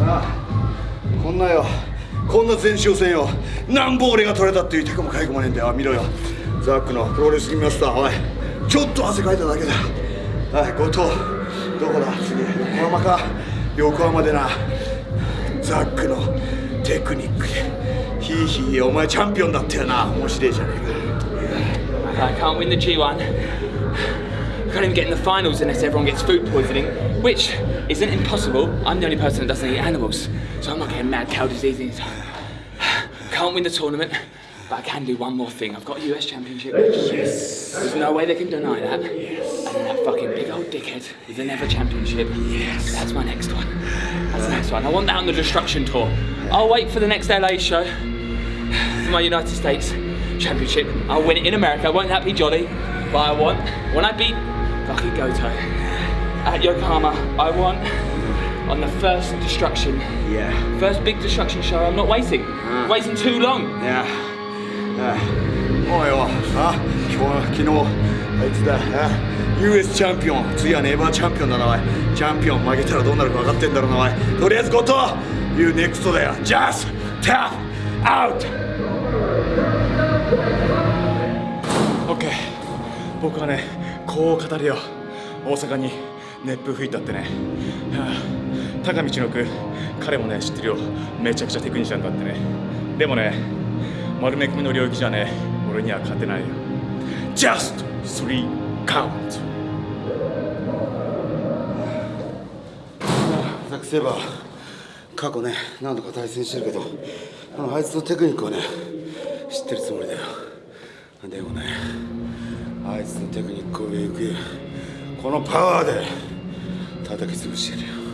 ああこんなよ。こんな前哨戦よ。なんぼ俺が取れたっていう手かもかいこもねえんだよ。見ろよ。ザックのプロレスリングマスター。おい。ちょっと汗かいただけだ。はい後藤。どこだ？次。横浜か。横浜でな。ザックのテクニックで。ヒーヒーお前チャンピオンだったよな。面白いじゃねえか。I can't win the G1. Can't even get in the finals unless everyone gets food poisoning, which isn't impossible. I'm the only person that doesn't eat animals, so I'm not getting mad cow disease. Can't win the tournament, but I can do one more thing. I've got a US Championship. Yes. There's no way they can deny that. Yes. And that fucking big old dickhead with the Never Championship. Yes. That's my next one. That's the next one. I want that on the Destruction Tour. I'll wait for the next LA show for my United States Championship. I'll win it in America. I won't that be jolly? But I want, when I beat Lucky Goto at Yokohama, I want on the first destruction, Yeah first big destruction show. I'm not waiting. Waiting too long. いやあおいよあ今日昨日あいつだあ US チャンピオン次はネイバーチャンピオンだなおいチャンピオン負けたらどうなるか分かってんだろうなおいとりあえずゴト You next だよ Just tap out OK 僕はねこう語るよ。大阪に熱風吹いたってね、はあ、高道の句彼もね知ってるよ。めちゃくちゃテクニシャンだってね。でもね丸め込みの領域じゃね俺には勝てないよ。Just three count. ザック・セイバー。過去ね何度か対戦してるけどあのあいつのテクニックをね知ってるつもりだよ。でもねあいつのテクニックを上行くこのパワーで叩き潰してやるよ。